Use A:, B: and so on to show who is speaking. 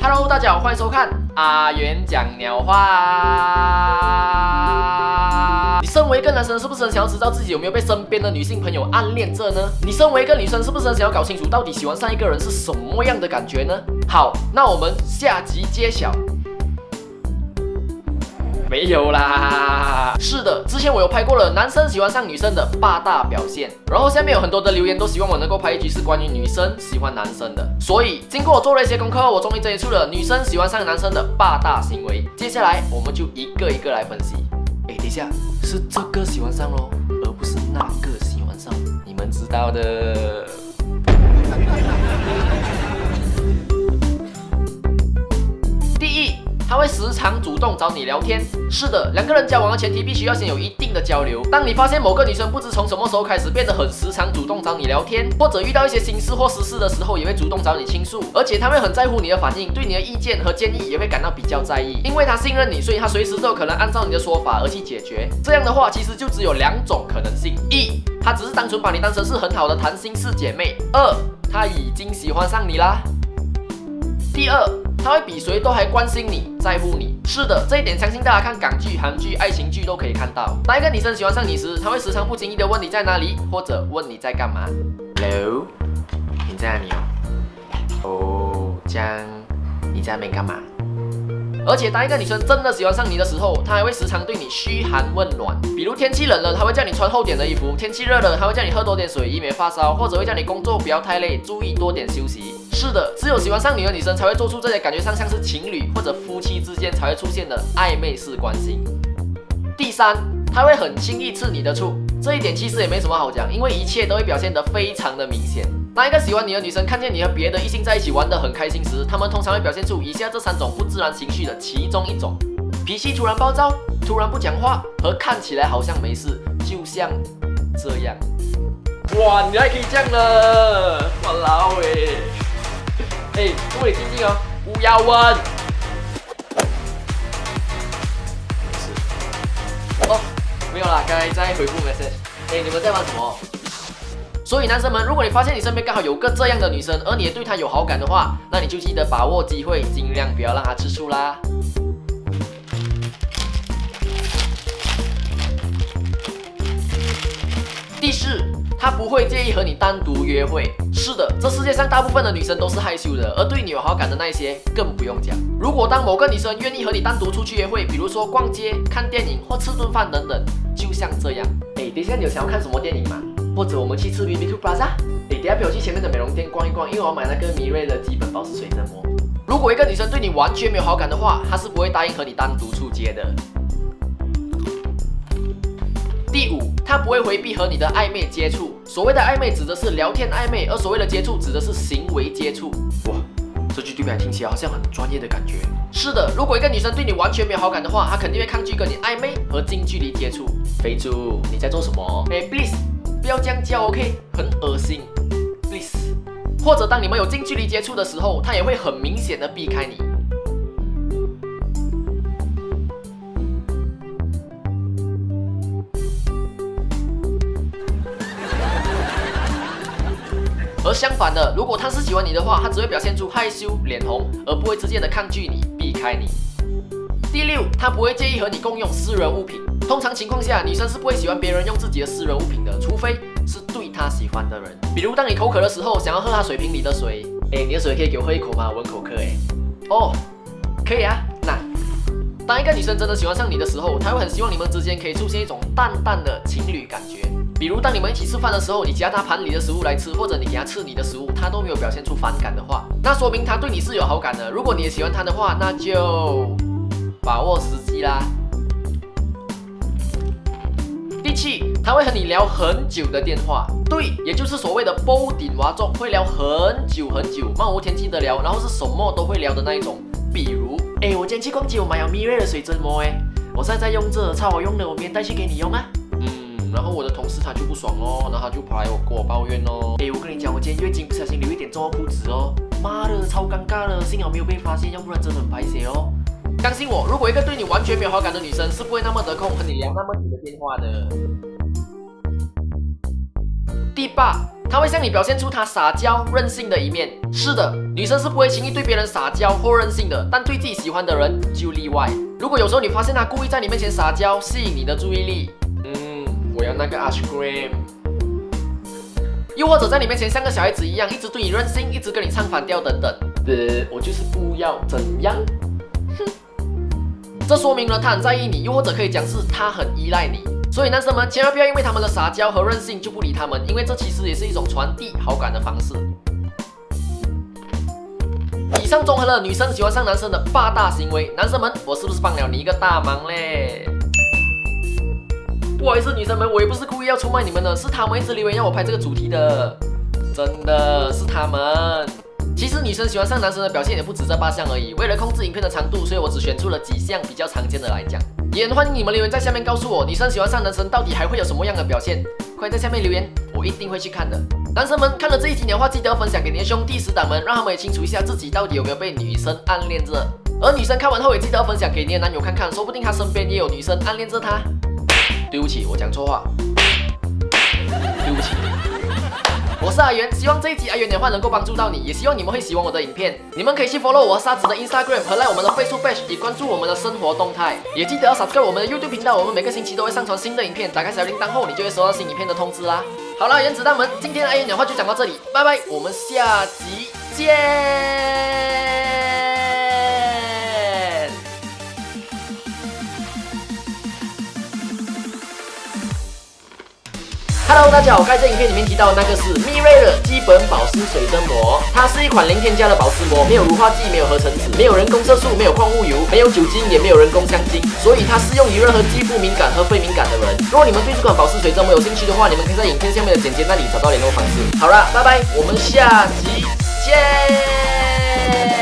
A: Hello，大家好，欢迎收看阿元讲鸟话。你身为一个男生，是不是很想要知道自己有没有被身边的女性朋友暗恋着呢？你身为一个女生，是不是很想要搞清楚到底喜欢上一个人是什么样的感觉呢？好，那我们下集揭晓。没有啦，是的，之前我有拍过了男生喜欢上女生的八大表现，然后下面有很多的留言都希望我能够拍一集是关于女生喜欢男生的，所以经过我做了一些功课，我终于整理出了女生喜欢上男生的八大行为，接下来我们就一个一个来分析。哎，等一下，是这个喜欢上喽，而不是那个喜欢上，你们知道的。常主动找你聊天。是的，两个人交往的前提必须要先有一定的交流。当你发现某个女生不知从什么时候开始变得很时常主动找你聊天，或者遇到一些心事或私事的时候，也会主动找你倾诉，而且她会很在乎你的反应，对你的意见和建议也会感到比较在意，因为她信任你，所以她随时都有可能按照你的说法而去解决。这样的话，其实就只有两种可能性：一，她只是单纯把你当成是很好的谈心式姐妹；二，她已经喜欢上你啦。第二。他会比谁都还关心你，在乎你。是的，这一点相信大家看港剧、韩剧、爱情剧都可以看到。当一个女生喜欢上你时，她会时常不经意的问你在哪里，或者问你在干嘛。Hello，你在哪里哦？哦，这样你在那边干嘛？而且当一个女生真的喜欢上你的时候，她还会时常对你嘘寒问暖。比如天气冷了，她会叫你穿厚点的衣服；天气热了，她会叫你喝多点水，以免发烧，或者会叫你工作不要太累，注意多点休息。是的，只有喜欢上你的女生才会做出这些感觉上像是情侣或者夫妻之间才会出现的暧昧式关系。第三，她会很轻易吃你的醋，这一点其实也没什么好讲，因为一切都会表现得非常的明显。当一个喜欢你的女生看见你和别的异性在一起玩得很开心时，她们通常会表现出以下这三种不自然情绪的其中一种：脾气突然暴躁，突然不讲话，和看起来好像没事，就像这样。哇，你还可以这样了，我老诶。哎，各位听听哦，不要问。是。哦，没有啦，刚才在回复 message。哎，你们在玩什么？所以男生们，如果你发现你身边刚好有个这样的女生，而你也对她有好感的话，那你就记得把握机会，尽量不要让她吃醋啦。第四。她不会介意和你单独约会。是的，这世界上大部分的女生都是害羞的，而对你有好感的那些更不用讲。如果当某个女生愿意和你单独出去约会，比如说逛街、看电影或吃顿饭等等，就像这样。哎，等一下你有想要看什么电影吗？或者我们去吃 B B Q Plaza？哎，等下陪我去前面的美容店逛一逛，因为我要买那个米瑞的基本保湿水针膜。如果一个女生对你完全没有好感的话，她是不会答应和你单独出街的。第五，她不会回避和你的暧昧接触。所谓的暧昧指的是聊天暧昧，而所谓的接触指的是行为接触。哇，这句对白听起来好像很专业的感觉。是的，如果一个女生对你完全没有好感的话，她肯定会抗拒跟你暧昧和近距离接触。肥猪，你在做什么？哎，please，不要这样叫，OK？很恶心，please。或者当你们有近距离接触的时候，他也会很明显的避开你。而相反的，如果他是喜欢你的话，他只会表现出害羞、脸红，而不会直接的抗拒你、避开你。第六，他不会介意和你共用私人物品。通常情况下，女生是不会喜欢别人用自己的私人物品的，除非是对她喜欢的人。比如，当你口渴的时候，想要喝她水瓶里的水，哎，你的水可以给我喝一口吗？我很口渴哎。哦，可以啊。那当一个女生真的喜欢上你的时候，她会很希望你们之间可以出现一种淡淡的情侣感觉。比如，当你们一起吃饭的时候，你夹他盘里的食物来吃，或者你给他吃你的食物，他都没有表现出反感的话，那说明他对你是有好感的。如果你也喜欢他的话，那就把握时机啦。第七，他会和你聊很久的电话，对，也就是所谓的煲顶娃中，会聊很久很久，漫无天际的聊，然后是什么都会聊的那一种。比如，哎，我今天去逛街，我买了米瑞的水蒸膜，哎，我现在在用这，超好用的，我明天带去给你用啊。然后我的同事他就不爽哦，然后他就跑来我跟我抱怨哦。哎，我跟你讲，我今天月经不小心流一点重裤子哦，妈的，超尴尬的，幸好没有被发现，要不然真的很白血哦。相信我，如果一个对你完全没有好感的女生，是不会那么得空和你聊那么久的电话的。第八。他会向你表现出他撒娇任性的一面。是的，女生是不会轻易对别人撒娇或任性的，但对自己喜欢的人就例外。如果有时候你发现他故意在你面前撒娇，吸引你的注意力，嗯，我要那个 ice cream。又或者在你面前像个小孩子一样，一直对你任性，一直跟你唱反调等等。呃，我就是不要怎样。这说明了他很在意你，又或者可以讲是他很依赖你。所以男生们千万不要因为他们的撒娇和任性就不理他们，因为这其实也是一种传递好感的方式。以上综合了女生喜欢上男生的八大行为，男生们，我是不是帮了你一个大忙嘞？不好意思，女生们，我也不是故意要出卖你们的，是他们一直留言要我拍这个主题的，真的是他们。其实女生喜欢上男生的表现也不止这八项而已。为了控制影片的长度，所以我只选出了几项比较常见的来讲。也欢迎你们留言在下面告诉我，女生喜欢上男生到底还会有什么样的表现？快在下面留言，我一定会去看的。男生们看了这一集的话，记得要分享给你的兄弟死党们，让他们也清楚一下自己到底有没有被女生暗恋着。而女生看完后也记得要分享给你的男友看看，说不定他身边也有女生暗恋着他。对不起，我讲错话。对不起，是阿元，希望这一集阿元的话能够帮助到你，也希望你们会喜欢我的影片。你们可以去 follow 我和沙子的 Instagram 和来我们的 Facebook page，以关注我们的生活动态。也记得要 subscribe 我们的 YouTube 频道，我们每个星期都会上传新的影片。打开小铃铛后，你就会收到新影片的通知啦。好了，原子弹们，今天阿元讲话就讲到这里，拜拜，我们下集见。Hello，大家好。刚才影片里面提到的那个是蜜瑞的基本保湿水蒸膜，它是一款零添加的保湿膜，没有乳化剂，没有合成脂，没有人工色素，没有矿物油，没有酒精，也没有人工香精，所以它适用于任何肌肤敏感和非敏感的人。如果你们对这款保湿水蒸膜有兴趣的话，你们可以在影片下面的简介那里找到联络方式。好了，拜拜，我们下集见。